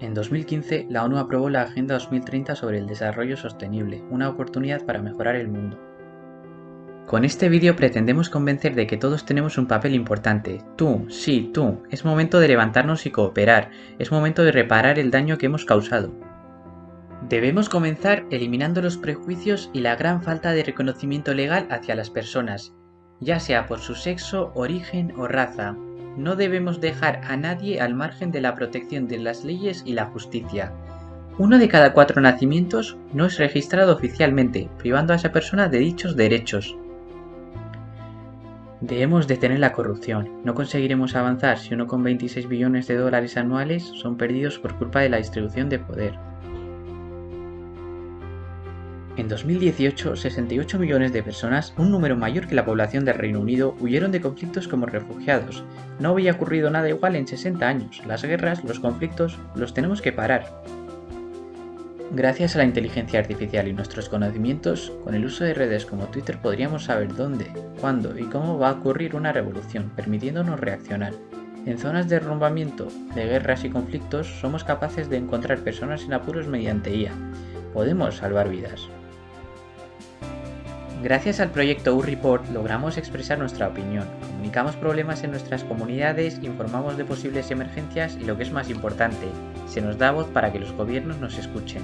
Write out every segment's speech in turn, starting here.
En 2015, la ONU aprobó la Agenda 2030 sobre el Desarrollo Sostenible, una oportunidad para mejorar el mundo. Con este vídeo pretendemos convencer de que todos tenemos un papel importante. Tú, sí, tú. Es momento de levantarnos y cooperar. Es momento de reparar el daño que hemos causado. Debemos comenzar eliminando los prejuicios y la gran falta de reconocimiento legal hacia las personas, ya sea por su sexo, origen o raza. No debemos dejar a nadie al margen de la protección de las leyes y la justicia. Uno de cada cuatro nacimientos no es registrado oficialmente, privando a esa persona de dichos derechos. Debemos detener la corrupción. No conseguiremos avanzar si 1,26 billones de dólares anuales son perdidos por culpa de la distribución de poder. En 2018, 68 millones de personas, un número mayor que la población del Reino Unido, huyeron de conflictos como refugiados. No había ocurrido nada igual en 60 años. Las guerras, los conflictos, los tenemos que parar. Gracias a la inteligencia artificial y nuestros conocimientos, con el uso de redes como Twitter podríamos saber dónde, cuándo y cómo va a ocurrir una revolución, permitiéndonos reaccionar. En zonas de derrumbamiento, de guerras y conflictos, somos capaces de encontrar personas en apuros mediante IA. Podemos salvar vidas. Gracias al proyecto U-Report logramos expresar nuestra opinión, comunicamos problemas en nuestras comunidades, informamos de posibles emergencias y lo que es más importante, se nos da voz para que los gobiernos nos escuchen.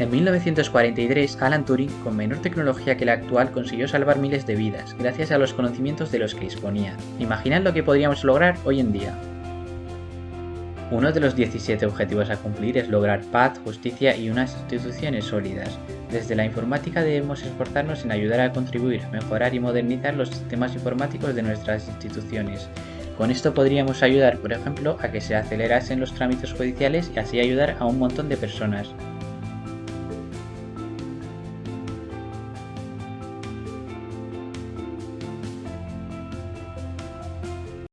En 1943, Alan Turing, con menor tecnología que la actual, consiguió salvar miles de vidas, gracias a los conocimientos de los que disponía. Imaginad lo que podríamos lograr hoy en día. Uno de los 17 objetivos a cumplir es lograr paz, justicia y unas instituciones sólidas. Desde la informática debemos esforzarnos en ayudar a contribuir, mejorar y modernizar los sistemas informáticos de nuestras instituciones. Con esto podríamos ayudar, por ejemplo, a que se acelerasen los trámites judiciales y así ayudar a un montón de personas.